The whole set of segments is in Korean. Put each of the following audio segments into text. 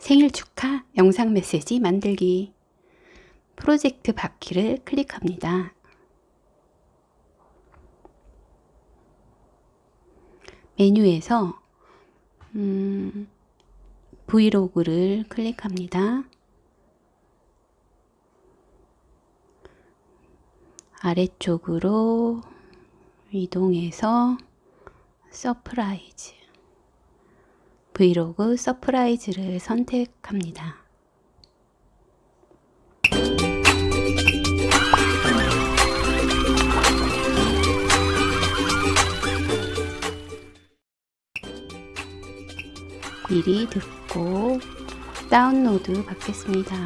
생일 축하 영상 메시지 만들기 프로젝트 바퀴를 클릭합니다. 메뉴에서 음, 브이로그를 클릭합니다. 아래쪽으로 이동해서 서프라이즈 브이로그 서프라이즈를 선택합니다. 미리 듣고 다운로드 받겠습니다.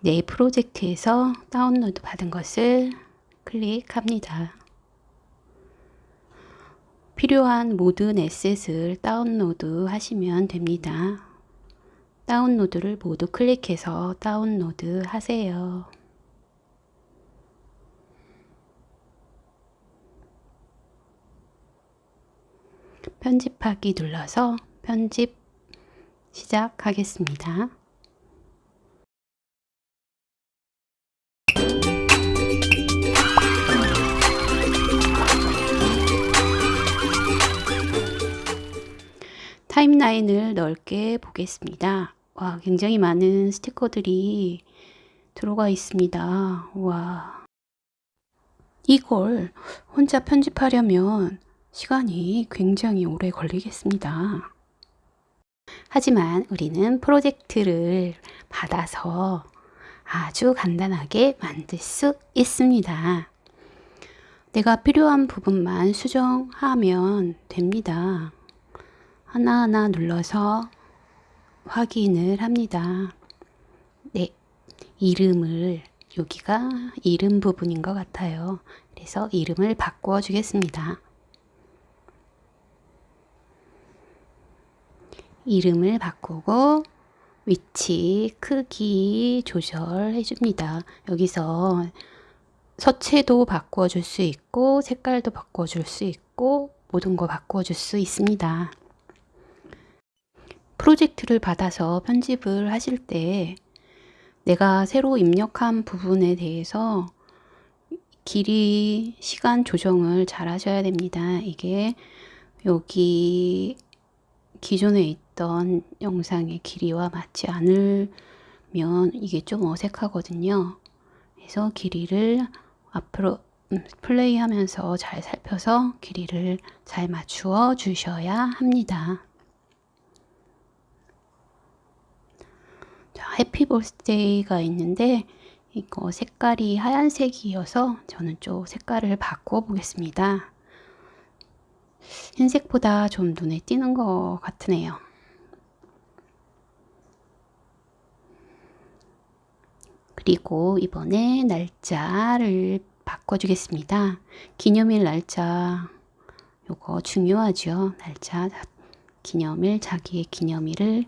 내 프로젝트에서 다운로드 받은 것을 클릭합니다. 필요한 모든 에셋을 다운로드 하시면 됩니다. 다운로드를 모두 클릭해서 다운로드 하세요. 편집하기 눌러서 편집 시작하겠습니다. 타임라인을 넓게 보겠습니다. 와, 굉장히 많은 스티커들이 들어가 있습니다. 와. 이걸 혼자 편집하려면 시간이 굉장히 오래 걸리겠습니다. 하지만 우리는 프로젝트를 받아서 아주 간단하게 만들 수 있습니다. 내가 필요한 부분만 수정하면 됩니다. 하나하나 눌러서 확인을 합니다. 네, 이름을 여기가 이름 부분인 것 같아요. 그래서 이름을 바꾸어 주겠습니다. 이름을 바꾸고 위치, 크기 조절해 줍니다. 여기서 서체도 바꾸어 줄수 있고 색깔도 바꾸어 줄수 있고 모든 거 바꾸어 줄수 있습니다. 프로젝트를 받아서 편집을 하실 때 내가 새로 입력한 부분에 대해서 길이, 시간 조정을 잘 하셔야 됩니다. 이게 여기 기존에 있던 영상의 길이와 맞지 않으면 이게 좀 어색하거든요. 그래서 길이를 앞으로 음, 플레이 하면서 잘 살펴서 길이를 잘 맞추어 주셔야 합니다. 해피 버스데이가 있는데 이거 색깔이 하얀색이어서 저는 좀 색깔을 바꿔 보겠습니다. 흰색보다 좀 눈에 띄는 것 같으네요. 그리고 이번에 날짜를 바꿔주겠습니다. 기념일 날짜 요거 중요하죠. 날짜 기념일 자기의 기념일을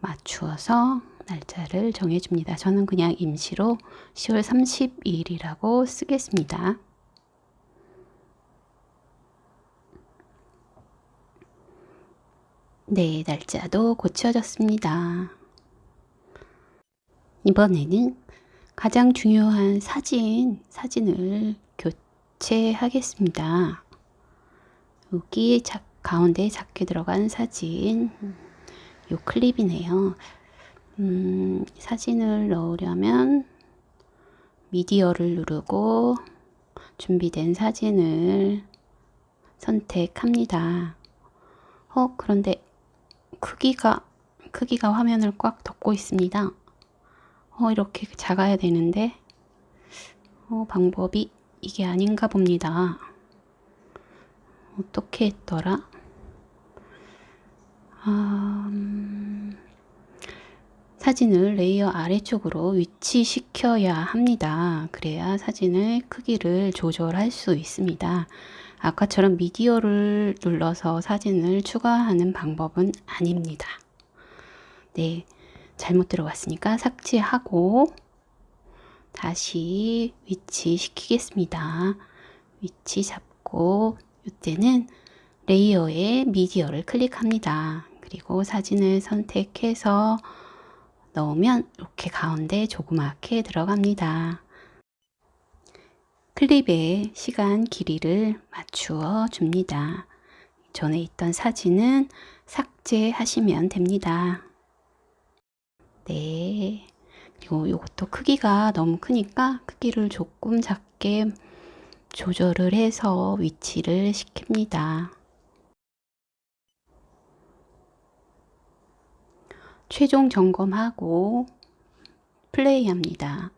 맞추어서 날짜를 정해줍니다. 저는 그냥 임시로 10월 30일이라고 쓰겠습니다. 네, 날짜도 고쳐졌습니다. 이번에는 가장 중요한 사진, 사진을 교체하겠습니다. 여기 자, 가운데 작게 들어간 사진, 요 클립이네요. 음, 사진을 넣으려면 미디어를 누르고 준비된 사진을 선택합니다. 어, 그런데 크기가, 크기가 화면을 꽉 덮고 있습니다. 어, 이렇게 작아야 되는데, 어, 방법이 이게 아닌가 봅니다. 어떻게 했더라? 아, 음... 사진을 레이어 아래쪽으로 위치시켜야 합니다. 그래야 사진의 크기를 조절할 수 있습니다. 아까처럼 미디어를 눌러서 사진을 추가하는 방법은 아닙니다. 네, 잘못 들어갔으니까 삭제하고 다시 위치 시키겠습니다. 위치 잡고 이때는 레이어에 미디어를 클릭합니다. 그리고 사진을 선택해서 넣으면 이렇게 가운데 조그맣게 들어갑니다. 클립에 시간 길이를 맞추어 줍니다. 전에 있던 사진은 삭제하시면 됩니다. 네. 그리고 이것도 크기가 너무 크니까 크기를 조금 작게 조절을 해서 위치를 시킵니다. 최종 점검하고 플레이합니다.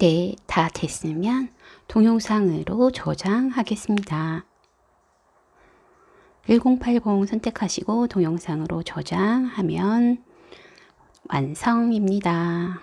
네, 다 됐으면 동영상으로 저장하겠습니다. 1080 선택하시고 동영상으로 저장하면 완성입니다.